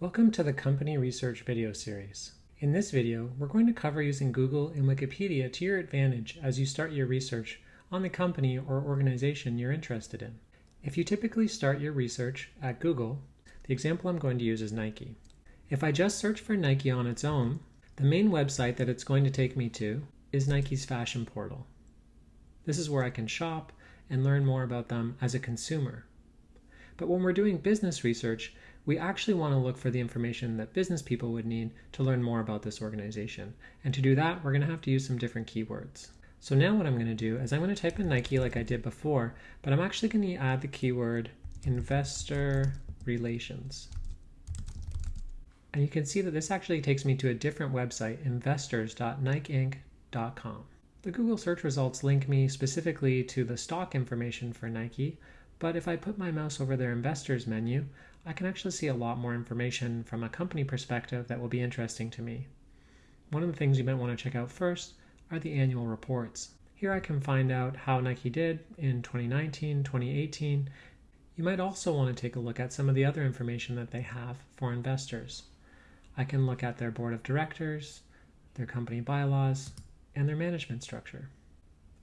Welcome to the Company Research video series. In this video, we're going to cover using Google and Wikipedia to your advantage as you start your research on the company or organization you're interested in. If you typically start your research at Google, the example I'm going to use is Nike. If I just search for Nike on its own, the main website that it's going to take me to is Nike's fashion portal. This is where I can shop and learn more about them as a consumer. But when we're doing business research, we actually want to look for the information that business people would need to learn more about this organization. And to do that, we're going to have to use some different keywords. So now what I'm going to do is I'm going to type in Nike like I did before, but I'm actually going to add the keyword investor relations. And you can see that this actually takes me to a different website, investors.nikeinc.com. The Google search results link me specifically to the stock information for Nike, but if I put my mouse over their investors menu, I can actually see a lot more information from a company perspective that will be interesting to me. One of the things you might want to check out first are the annual reports. Here I can find out how Nike did in 2019, 2018. You might also want to take a look at some of the other information that they have for investors. I can look at their board of directors, their company bylaws, and their management structure,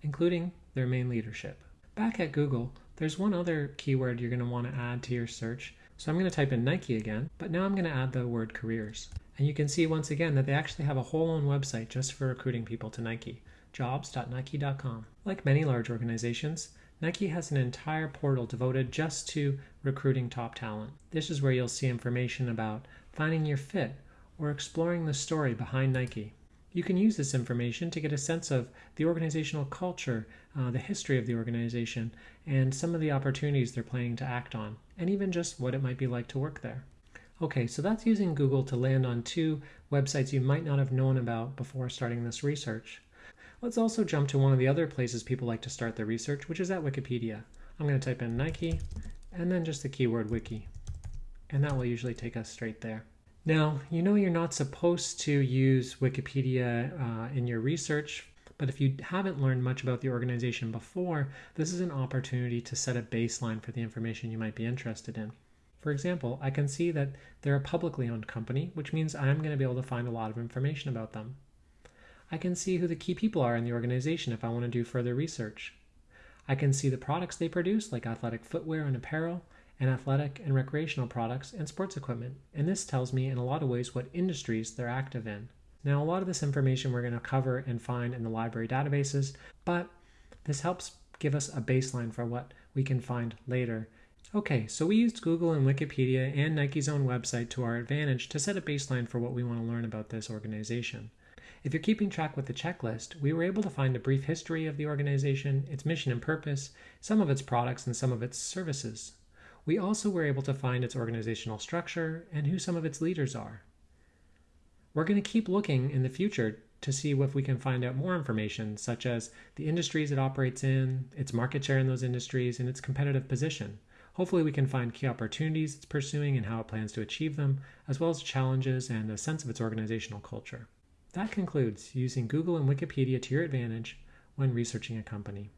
including their main leadership. Back at Google, there's one other keyword you're going to want to add to your search, so I'm going to type in Nike again, but now I'm going to add the word careers. And you can see once again that they actually have a whole own website just for recruiting people to Nike, jobs.nike.com. Like many large organizations, Nike has an entire portal devoted just to recruiting top talent. This is where you'll see information about finding your fit or exploring the story behind Nike. You can use this information to get a sense of the organizational culture, uh, the history of the organization, and some of the opportunities they're planning to act on, and even just what it might be like to work there. Okay, so that's using Google to land on two websites you might not have known about before starting this research. Let's also jump to one of the other places people like to start their research, which is at Wikipedia. I'm going to type in Nike and then just the keyword wiki, and that will usually take us straight there. Now, you know you're not supposed to use Wikipedia uh, in your research, but if you haven't learned much about the organization before, this is an opportunity to set a baseline for the information you might be interested in. For example, I can see that they're a publicly owned company, which means I'm going to be able to find a lot of information about them. I can see who the key people are in the organization if I want to do further research. I can see the products they produce, like athletic footwear and apparel, and athletic and recreational products and sports equipment. And this tells me in a lot of ways what industries they're active in. Now, a lot of this information we're going to cover and find in the library databases, but this helps give us a baseline for what we can find later. Okay, so we used Google and Wikipedia and Nike's own website to our advantage to set a baseline for what we want to learn about this organization. If you're keeping track with the checklist, we were able to find a brief history of the organization, its mission and purpose, some of its products, and some of its services. We also were able to find its organizational structure and who some of its leaders are. We're going to keep looking in the future to see if we can find out more information, such as the industries it operates in, its market share in those industries, and its competitive position. Hopefully, we can find key opportunities it's pursuing and how it plans to achieve them, as well as challenges and a sense of its organizational culture. That concludes using Google and Wikipedia to your advantage when researching a company.